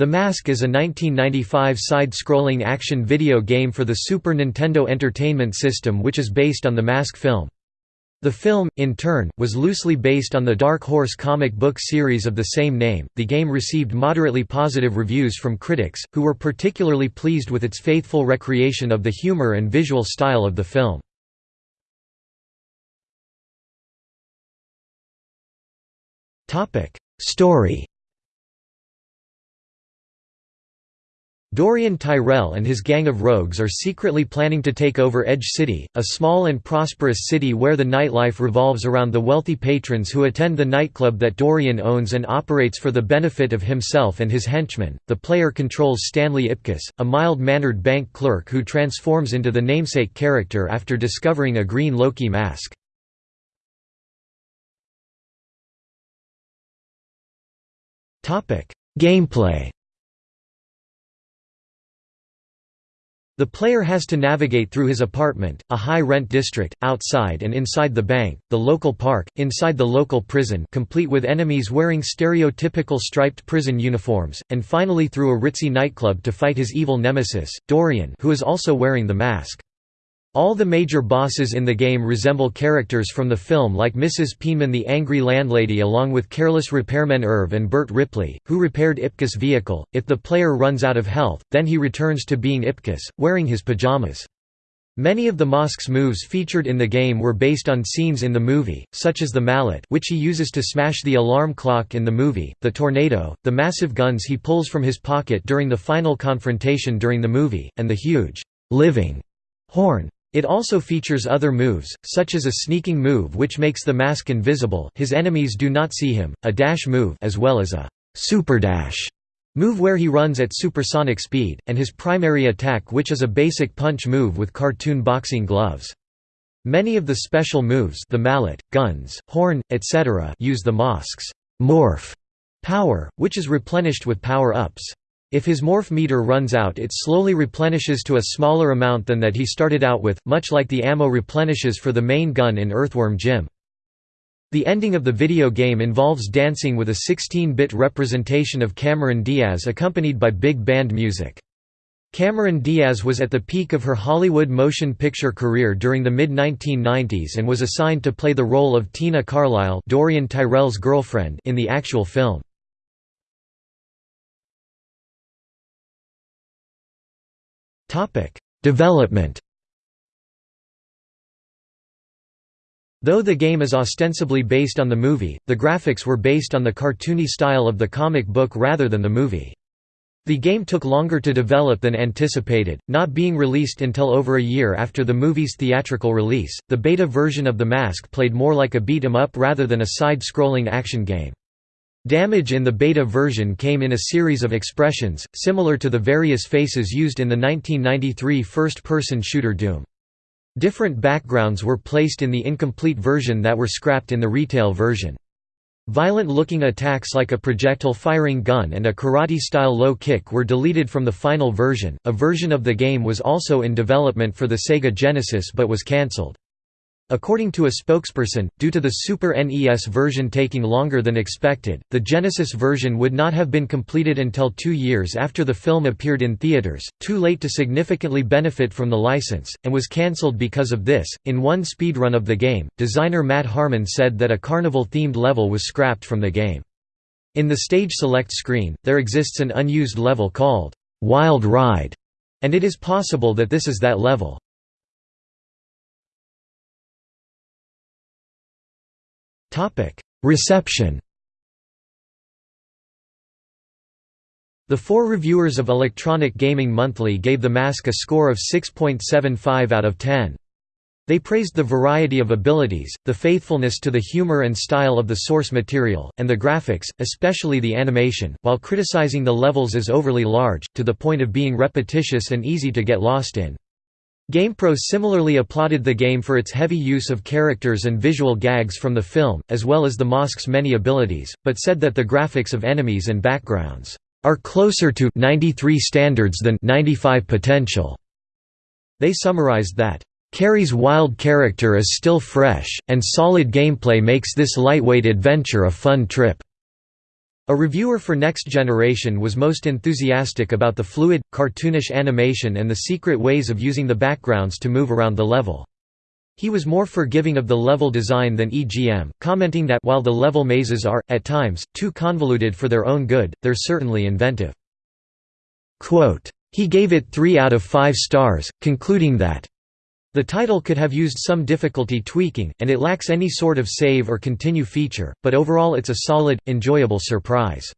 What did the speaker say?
The Mask is a 1995 side-scrolling action video game for the Super Nintendo Entertainment System which is based on the Mask film. The film, in turn, was loosely based on the Dark Horse comic book series of the same name. The game received moderately positive reviews from critics, who were particularly pleased with its faithful recreation of the humor and visual style of the film. Story Dorian Tyrell and his gang of rogues are secretly planning to take over Edge City, a small and prosperous city where the nightlife revolves around the wealthy patrons who attend the nightclub that Dorian owns and operates for the benefit of himself and his henchmen. The player controls Stanley Ipkiss, a mild-mannered bank clerk who transforms into the namesake character after discovering a green Loki mask. Gameplay The player has to navigate through his apartment, a high-rent district, outside and inside the bank, the local park, inside the local prison complete with enemies wearing stereotypical striped prison uniforms, and finally through a ritzy nightclub to fight his evil nemesis, Dorian who is also wearing the mask. All the major bosses in the game resemble characters from the film like Mrs. Peenman the angry landlady along with careless repairman Irv and Bert Ripley, who repaired Ipkiss' vehicle. If the player runs out of health, then he returns to being Ipkiss, wearing his pajamas. Many of the Mask's moves featured in the game were based on scenes in the movie, such as the mallet which he uses to smash the alarm clock in the movie, the tornado, the massive guns he pulls from his pocket during the final confrontation during the movie, and the huge, living horn. It also features other moves, such as a sneaking move which makes the mask invisible his enemies do not see him, a dash move as well as a super dash move where he runs at supersonic speed, and his primary attack which is a basic punch move with cartoon boxing gloves. Many of the special moves the mallet, guns, horn, etc. use the mask's morph power, which is replenished with power-ups. If his morph meter runs out it slowly replenishes to a smaller amount than that he started out with, much like the ammo replenishes for the main gun in Earthworm Jim. The ending of the video game involves dancing with a 16-bit representation of Cameron Diaz accompanied by big band music. Cameron Diaz was at the peak of her Hollywood motion picture career during the mid-1990s and was assigned to play the role of Tina Carlyle Dorian Tyrell's girlfriend in the actual film. Topic: Development. Though the game is ostensibly based on the movie, the graphics were based on the cartoony style of the comic book rather than the movie. The game took longer to develop than anticipated, not being released until over a year after the movie's theatrical release. The beta version of The Mask played more like a beat 'em up rather than a side-scrolling action game. Damage in the beta version came in a series of expressions, similar to the various faces used in the 1993 first-person shooter Doom. Different backgrounds were placed in the incomplete version that were scrapped in the retail version. Violent-looking attacks like a projectile-firing gun and a karate-style low kick were deleted from the final version. A version of the game was also in development for the Sega Genesis but was cancelled. According to a spokesperson, due to the Super NES version taking longer than expected, the Genesis version would not have been completed until two years after the film appeared in theaters, too late to significantly benefit from the license, and was cancelled because of this. In one speedrun of the game, designer Matt Harmon said that a carnival themed level was scrapped from the game. In the stage select screen, there exists an unused level called Wild Ride, and it is possible that this is that level. Reception The four reviewers of Electronic Gaming Monthly gave The Mask a score of 6.75 out of 10. They praised the variety of abilities, the faithfulness to the humor and style of the source material, and the graphics, especially the animation, while criticizing the levels as overly large, to the point of being repetitious and easy to get lost in. GamePro similarly applauded the game for its heavy use of characters and visual gags from the film, as well as the Mask's many abilities, but said that the graphics of enemies and backgrounds are closer to 93 standards than 95 potential. They summarized that Carrey's wild character is still fresh, and solid gameplay makes this lightweight adventure a fun trip. A reviewer for Next Generation was most enthusiastic about the fluid, cartoonish animation and the secret ways of using the backgrounds to move around the level. He was more forgiving of the level design than EGM, commenting that while the level mazes are, at times, too convoluted for their own good, they're certainly inventive. Quote, he gave it 3 out of 5 stars, concluding that the title could have used some difficulty tweaking, and it lacks any sort of save or continue feature, but overall it's a solid, enjoyable surprise.